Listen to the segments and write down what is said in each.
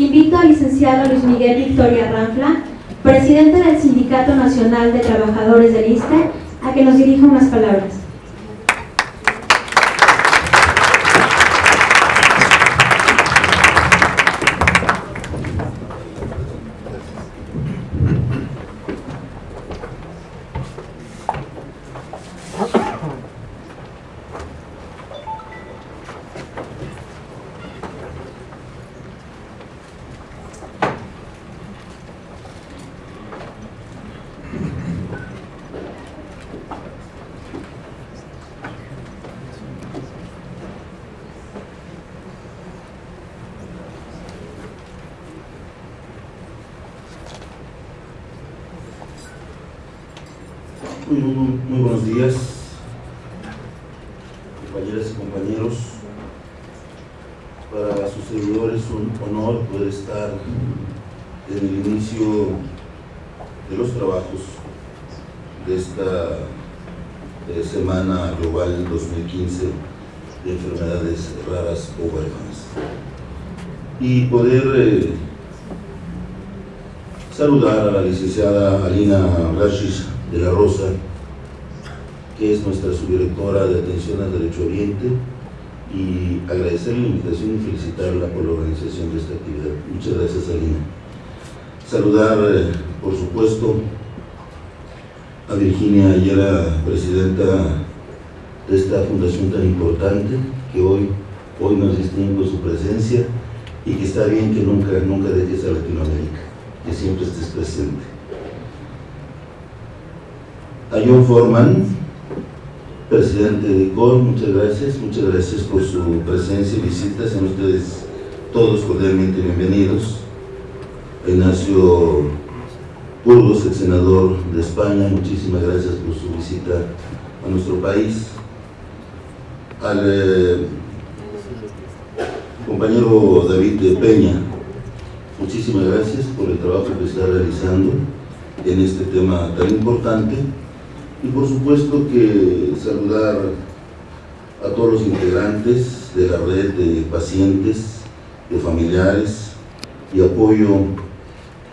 Invito al licenciado Luis Miguel Victoria Ranfla, presidente del Sindicato Nacional de Trabajadores del ISTE, a que nos dirija unas palabras. Muy, buenos días, compañeras y compañeros. Para sus servidores es un honor poder estar en el inicio de los trabajos de esta Semana Global 2015 de Enfermedades Raras o Huérfanas. Y poder eh, saludar a la licenciada Alina Rashish de la Rosa, que es nuestra subdirectora de Atención al Derecho Oriente, y agradecerle la invitación y felicitarla por la organización de esta actividad. Muchas gracias, Alina. Saludar, eh, por supuesto, a Virginia Ayala, presidenta de esta fundación tan importante, que hoy, hoy nos distingue su presencia y que está bien que nunca, nunca dejes a Latinoamérica, que siempre estés presente a John Forman, presidente de COR, muchas gracias, muchas gracias por su presencia y visita, sean ustedes todos cordialmente bienvenidos. Ignacio Burgos, el senador de España, muchísimas gracias por su visita a nuestro país. Al eh, compañero David Peña, muchísimas gracias por el trabajo que está realizando en este tema tan importante y por supuesto que saludar a todos los integrantes de la red de pacientes, de familiares y apoyo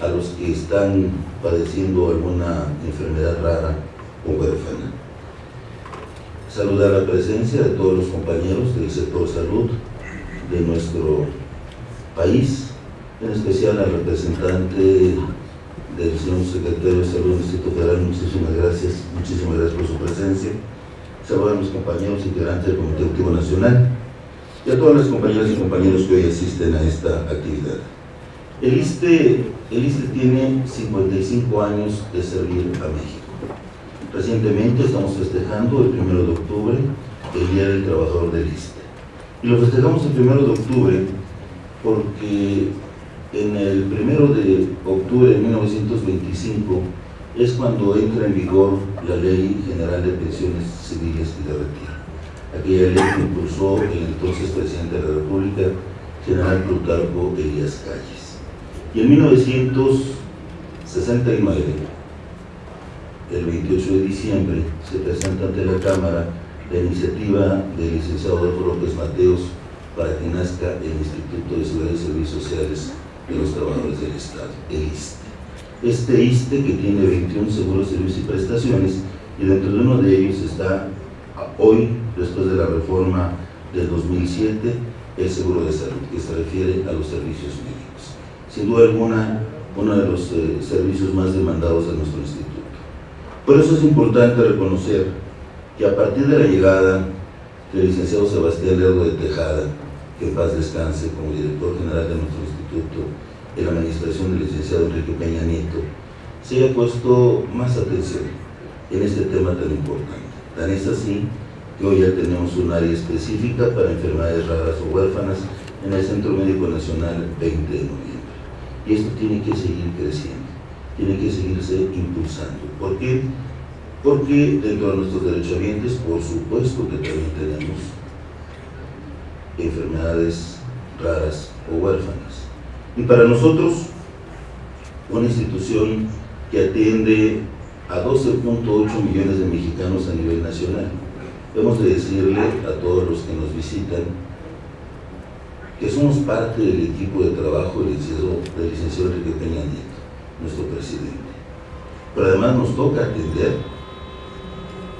a los que están padeciendo alguna enfermedad rara o huérfana. Saludar la presencia de todos los compañeros del sector salud de nuestro país, en especial al representante del señor secretario de Salud del Distrito Federal, muchísimas gracias, muchísimas gracias por su presencia. Saludos a mis compañeros integrantes del Comité Activo Nacional y a todas las compañeras y compañeros que hoy asisten a esta actividad. El ISTE, el ISTE tiene 55 años de servir a México. Recientemente estamos festejando el 1 de octubre el Día del Trabajador del ISTE. Y lo festejamos el 1 de octubre porque en el primero de octubre de 1925 es cuando entra en vigor la Ley General de Pensiones Civiles y de Retiro. Aquella ley que impulsó el entonces presidente de la República, general Plutarco Elías Calles. Y en 1969, el 28 de diciembre, se presenta ante la Cámara la iniciativa del licenciado Adolfo López Mateos para que nazca el Instituto de Seguridad y Servicios Sociales de los trabajadores del Estado, el ISTE. Este ISTE que tiene 21 seguros, servicios y prestaciones y dentro de uno de ellos está hoy, después de la reforma del 2007, el seguro de salud, que se refiere a los servicios médicos. Sin duda alguna, uno de los eh, servicios más demandados de nuestro instituto. Por eso es importante reconocer que a partir de la llegada del licenciado Sebastián Lerdo de Tejada, que en paz descanse como director general de nuestro instituto en la administración del licenciado Enrique Peña Nieto, se haya puesto más atención en este tema tan importante. Tan es así que hoy ya tenemos un área específica para enfermedades raras o huérfanas en el Centro Médico Nacional 20 de noviembre. Y esto tiene que seguir creciendo, tiene que seguirse impulsando. ¿Por qué? Porque dentro de nuestros derechohabientes, por supuesto que también tenemos enfermedades raras o huérfanas. Y para nosotros, una institución que atiende a 12.8 millones de mexicanos a nivel nacional. Hemos de decirle a todos los que nos visitan que somos parte del equipo de trabajo del licenciado, del licenciado Enrique Peña Nieto, nuestro presidente. Pero además nos toca atender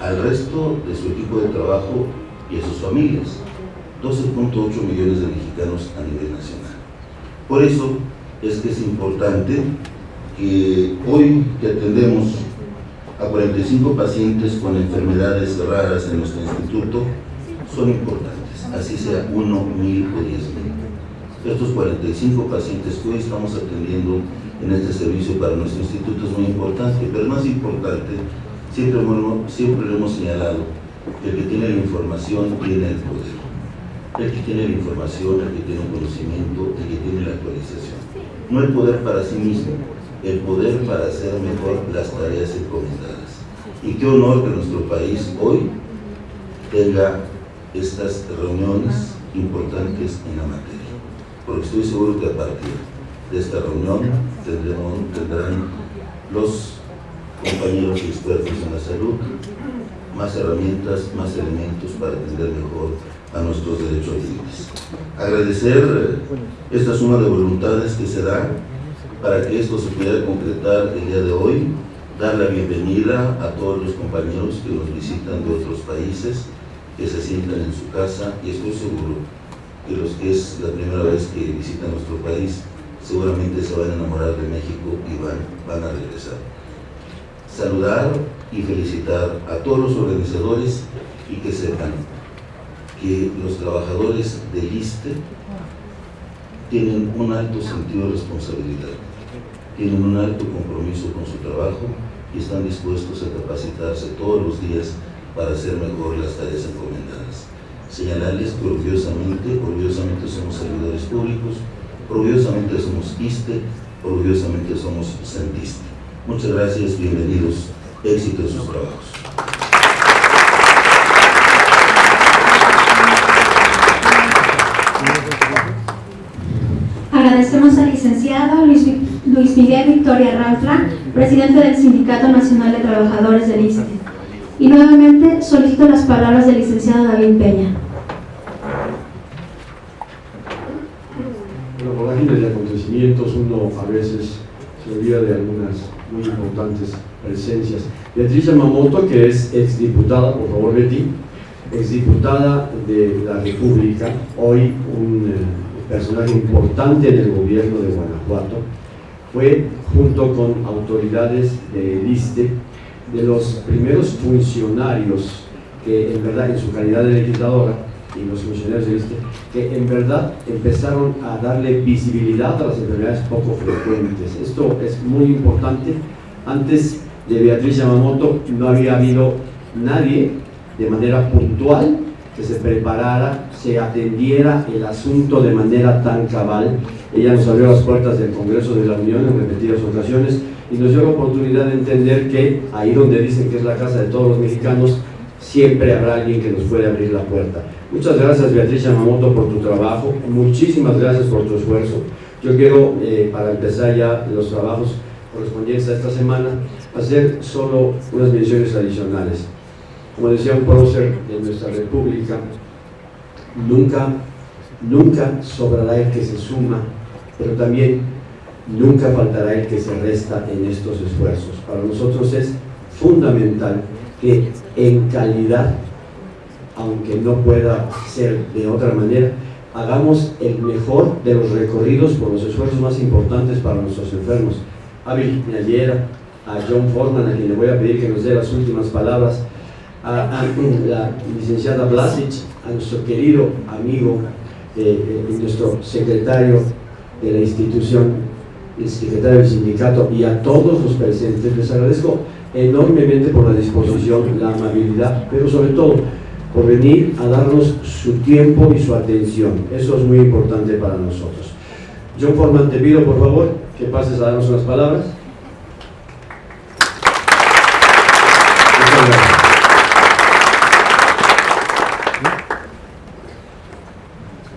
al resto de su equipo de trabajo y a sus familias, 12.8 millones de mexicanos a nivel nacional. Por eso es que es importante que hoy que atendemos a 45 pacientes con enfermedades raras en nuestro instituto, son importantes, así sea uno, mil o diez mil. Estos 45 pacientes que hoy estamos atendiendo en este servicio para nuestro instituto es muy importante, pero más importante, siempre, siempre lo hemos señalado, el que tiene la información tiene el poder. El que tiene la información, el que tiene un conocimiento, el que tiene la actualización. No el poder para sí mismo, el poder para hacer mejor las tareas encomendadas. Y qué honor que nuestro país hoy tenga estas reuniones importantes en la materia. Porque estoy seguro que a partir de esta reunión tendremos, tendrán los compañeros expertos en la salud más herramientas, más elementos para atender mejor a nuestros derechos libres. Agradecer esta suma de voluntades que se da para que esto se pueda concretar el día de hoy, dar la bienvenida a todos los compañeros que nos visitan de otros países, que se sientan en su casa y estoy seguro que los que es la primera vez que visitan nuestro país seguramente se van a enamorar de México y van, van a regresar. Saludar y felicitar a todos los organizadores y que sepan que los trabajadores del ISTE tienen un alto sentido de responsabilidad, tienen un alto compromiso con su trabajo y están dispuestos a capacitarse todos los días para hacer mejor las tareas encomendadas. Señalarles que orgullosamente, orgullosamente somos servidores públicos, orgullosamente somos ISTE, orgullosamente somos Santiste. Muchas gracias, bienvenidos, éxito en sus trabajos. Luis, Miguel Victoria Ranfla, presidente del Sindicato Nacional de Trabajadores del ISTE. Y nuevamente solicito las palabras del licenciado David Peña. Bueno, la de acontecimientos uno a veces se olvida de algunas muy importantes presencias. Beatriz Yamamoto, que es exdiputada, por favor Betty, exdiputada de la República, hoy un eh, personaje importante en el gobierno de Guanajuato, fue junto con autoridades del ISTE de los primeros funcionarios que en verdad en su calidad de legisladora y los funcionarios del ISTE que en verdad empezaron a darle visibilidad a las enfermedades poco frecuentes. Esto es muy importante. Antes de Beatriz Yamamoto no había habido nadie de manera puntual que se preparara, se atendiera el asunto de manera tan cabal. Ella nos abrió las puertas del Congreso de la Unión en repetidas ocasiones y nos dio la oportunidad de entender que ahí donde dicen que es la casa de todos los mexicanos, siempre habrá alguien que nos puede abrir la puerta. Muchas gracias Beatriz Yamamoto por tu trabajo, muchísimas gracias por tu esfuerzo. Yo quiero, eh, para empezar ya los trabajos correspondientes a esta semana, hacer solo unas menciones adicionales. Como decía un prócer de nuestra república, nunca, nunca sobrará el que se suma, pero también nunca faltará el que se resta en estos esfuerzos. Para nosotros es fundamental que en calidad aunque no pueda ser de otra manera, hagamos el mejor de los recorridos por los esfuerzos más importantes para nuestros enfermos. A Virginia Yera, a John Forman, a quien le voy a pedir que nos dé las últimas palabras, a, la licenciada Blasic, a nuestro querido amigo, eh, eh, nuestro secretario de la institución, el secretario del sindicato y a todos los presentes. Les agradezco enormemente por la disposición, la amabilidad, pero sobre todo por venir a darnos su tiempo y su atención. Eso es muy importante para nosotros. John Forman, te pido por favor que pases a darnos unas palabras.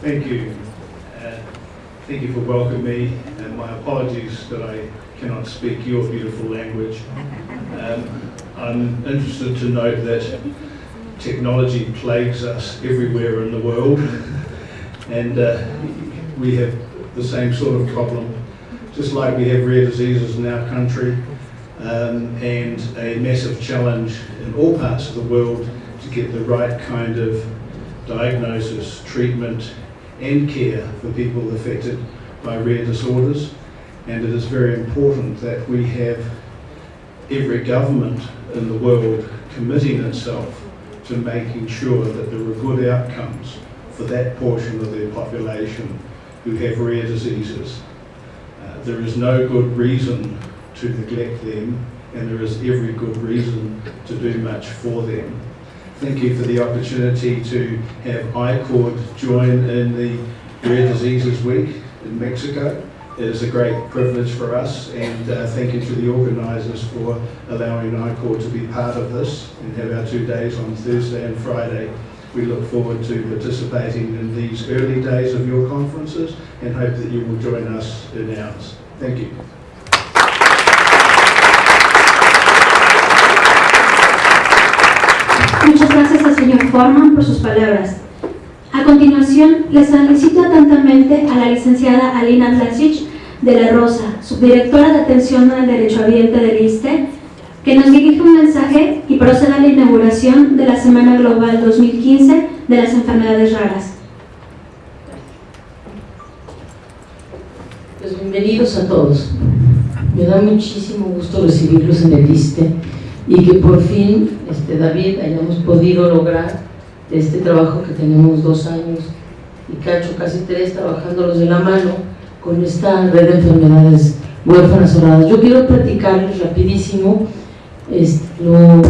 Thank you. Uh, thank you for welcoming me, and my apologies that I cannot speak your beautiful language. Um, I'm interested to note that technology plagues us everywhere in the world. and uh, we have the same sort of problem, just like we have rare diseases in our country, um, and a massive challenge in all parts of the world to get the right kind of diagnosis, treatment, and care for people affected by rare disorders. And it is very important that we have every government in the world committing itself to making sure that there are good outcomes for that portion of their population who have rare diseases. Uh, there is no good reason to neglect them, and there is every good reason to do much for them. Thank you for the opportunity to have ICORD join in the Rare Diseases Week in Mexico. It is a great privilege for us, and uh, thank you to the organisers for allowing ICORD to be part of this and have our two days on Thursday and Friday. We look forward to participating in these early days of your conferences and hope that you will join us in ours. Thank you. Muchas gracias al señor Forman por sus palabras. A continuación, les solicito atentamente a la licenciada Alina Vlasic de la Rosa, subdirectora de Atención al Derecho Ambiente del ISTE, que nos dirige un mensaje y proceda a la inauguración de la Semana Global 2015 de las Enfermedades Raras. Pues bienvenidos a todos. Me da muchísimo gusto recibirlos en el ISTE y que por fin, este, David, hayamos podido lograr este trabajo que tenemos dos años y cacho, casi tres, trabajándolos de la mano con esta red de enfermedades huérfanas cerradas. Yo quiero platicarles rapidísimo este, lo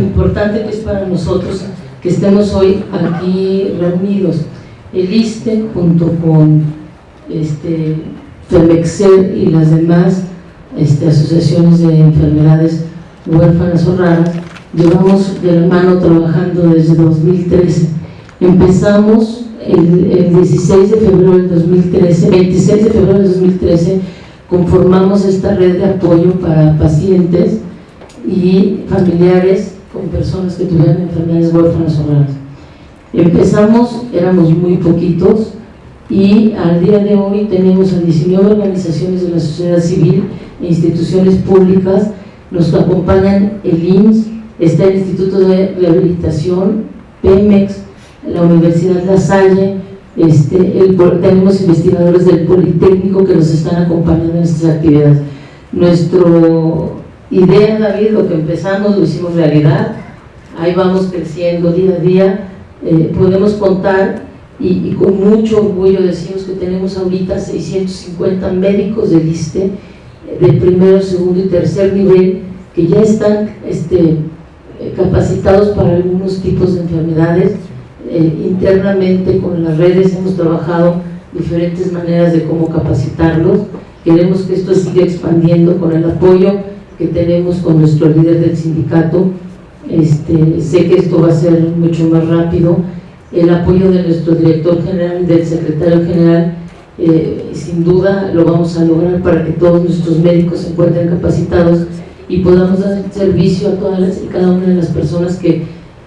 importante que es para nosotros que estemos hoy aquí reunidos. El ISTE junto con este, FEMEXER y las demás este, asociaciones de enfermedades huérfanas o raras llevamos de la mano trabajando desde 2013. Empezamos el, 16 de febrero del 2013, 26 de febrero del 2013, conformamos esta red de apoyo para pacientes y familiares con personas que tuvieran enfermedades huérfanas o raras. Empezamos, éramos muy poquitos y al día de hoy tenemos a 19 organizaciones de la sociedad civil e instituciones públicas, nos acompañan el IMSS, está el Instituto de Rehabilitación, Pemex, la Universidad La Salle, este, tenemos investigadores del Politécnico que nos están acompañando en estas actividades. Nuestra idea, David, lo que empezamos lo hicimos realidad, ahí vamos creciendo día a día, eh, podemos contar y, con mucho orgullo decimos que tenemos ahorita 650 médicos del ISTE, de primero, segundo y tercer nivel, que ya están este, eh, capacitados para algunos tipos de enfermedades. Eh, internamente con las redes hemos trabajado diferentes maneras de cómo capacitarlos. Queremos que esto siga expandiendo con el apoyo que tenemos con nuestro líder del sindicato. Este, sé que esto va a ser mucho más rápido. El apoyo de nuestro director general del secretario general, eh, sin duda lo vamos a lograr para que todos nuestros médicos se encuentren capacitados y podamos dar servicio a todas y cada una de las personas que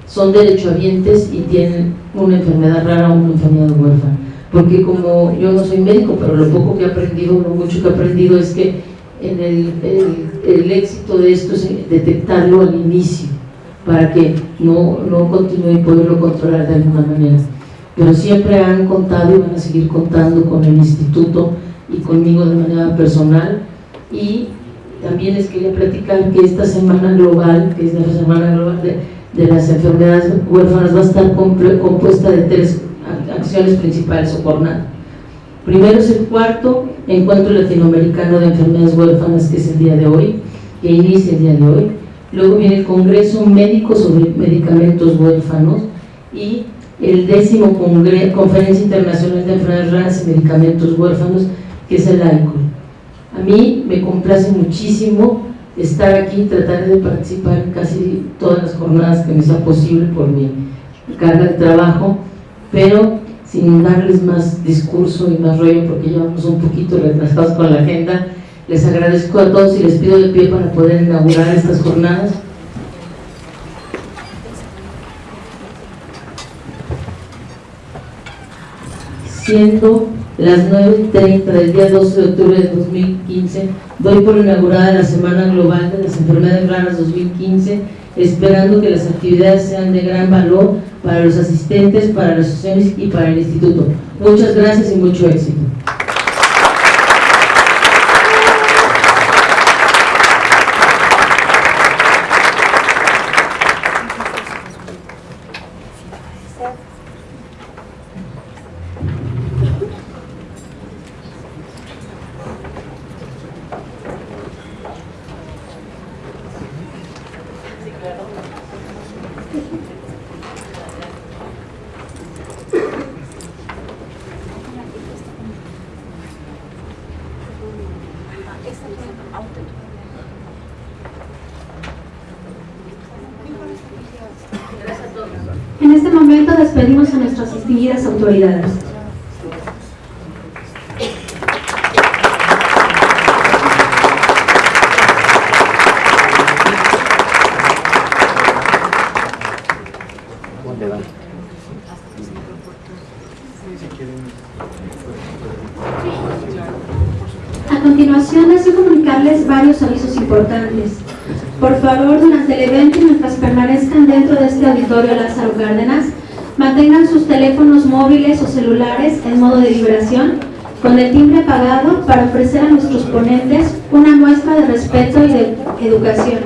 son derechohabientes y tienen una enfermedad rara o una enfermedad huérfana. Porque como yo no soy médico, pero lo poco que he aprendido, lo mucho que he aprendido es que en el, el, éxito de esto es detectarlo al inicio, para que no, no continúe y poderlo controlar de alguna manera. Pero siempre han contado y van a seguir contando con el instituto y conmigo de manera personal y también les quería platicar que esta semana global, que es la semana global de, las enfermedades huérfanas, va a estar compuesta de tres acciones principales o jornadas. Primero es el cuarto encuentro latinoamericano de enfermedades huérfanas, que es el día de hoy, que inicia el día de hoy. Luego viene el Congreso Médico sobre Medicamentos Huérfanos y el décimo Conferencia Internacional de Enfermedades Raras y Medicamentos Huérfanos, que es el ICOL. A mí me complace muchísimo estar aquí, tratar de participar casi todas las jornadas que me sea posible por mi carga de trabajo, pero sin darles más discurso y más rollo porque ya vamos un poquito retrasados con la agenda, les agradezco a todos y les pido de pie para poder inaugurar estas jornadas. Siendo las 9.30 del día 12 de octubre de 2015, doy por inaugurada la Semana Global de las Enfermedades Raras 2015, esperando que las actividades sean de gran valor para los asistentes, para las asociaciones y para el Instituto. Muchas gracias y mucho éxito. En este momento despedimos a nuestras distinguidas autoridades. A continuación, deseo comunicarles varios avisos importantes. Por favor, durante el evento y mientras permanezcan dentro de este auditorio Lázaro Cárdenas, mantengan sus teléfonos móviles o celulares en modo de vibración con el timbre apagado para ofrecer a nuestros ponentes una muestra de respeto y de educación.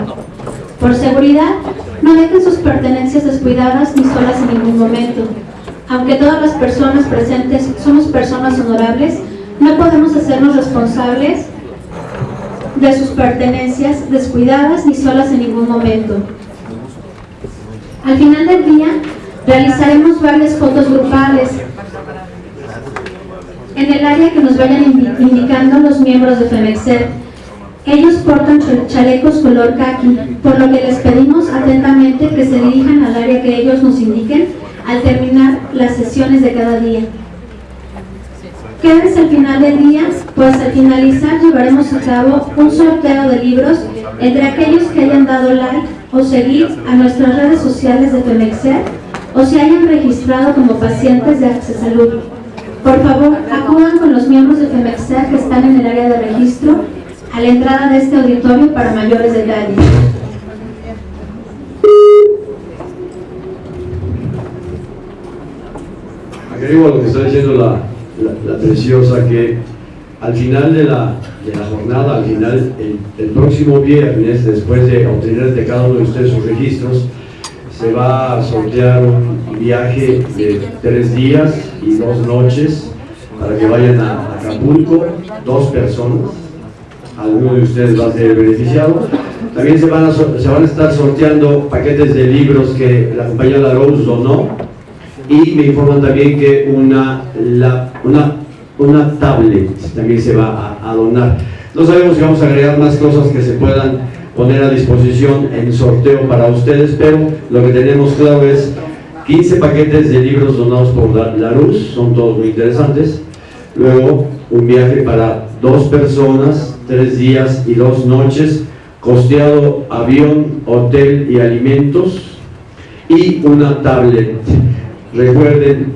Por seguridad, no dejen sus pertenencias descuidadas ni solas en ningún momento. Aunque todas las personas presentes somos personas honorables, no podemos hacernos responsables de sus pertenencias descuidadas ni solas en ningún momento. Al final del día, realizaremos varias fotos grupales en el área que nos vayan indi- indicando los miembros de FEMEXER. Ellos portan ch- chalecos color khaki, por lo que les pedimos atentamente que se dirijan al área que ellos nos indiquen al terminar las sesiones de cada día. Quédense al final del día, pues al finalizar llevaremos a cabo un sorteo de libros entre aquellos que hayan dado like o seguir a nuestras redes sociales de Femexer o se hayan registrado como pacientes de Accesalud. Por favor, acudan con los miembros de Femexer que están en el área de registro a la entrada de este auditorio para mayores detalles. Agrego a lo que está diciendo la, la- preciosa que al final de la, de la jornada, al final, el, el próximo viernes, después de obtener de cada uno de ustedes sus registros, se va a sortear un viaje de tres días y dos noches para que vayan a Acapulco, dos personas, alguno de ustedes va a ser beneficiado. También se van a, se van a estar sorteando paquetes de libros que la compañía La donó y me informan también que una, una, una tablet también se va a, a donar. No sabemos si vamos a agregar más cosas que se puedan poner a disposición en sorteo para ustedes, pero lo que tenemos claro es 15 paquetes de libros donados por la, la Luz, son todos muy interesantes. Luego, un viaje para dos personas, tres días y dos noches, costeado avión, hotel y alimentos, y una tablet. Recuerden,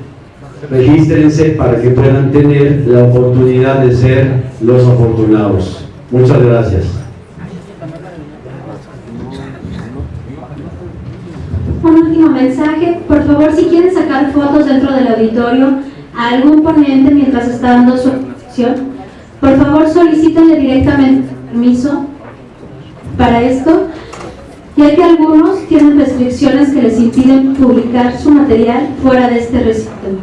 regístrense para que puedan tener la oportunidad de ser los afortunados. Muchas gracias. Un último mensaje, por favor, si quieren sacar fotos dentro del auditorio a algún ponente mientras está dando su exposición, por favor solicítenle directamente permiso para esto, ya que algunos tienen restricciones que les impiden publicar su material fuera de este recinto.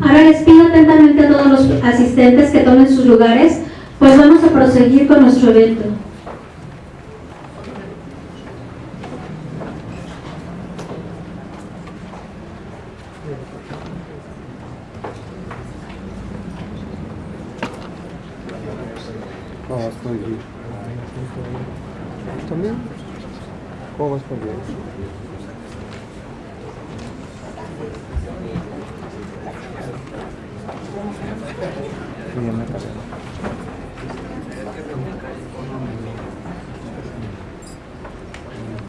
Ahora les pido atentamente a todos los asistentes que tomen sus lugares, pues vamos a proseguir con nuestro evento.